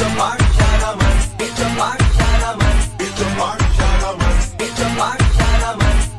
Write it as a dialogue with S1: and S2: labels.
S1: the party.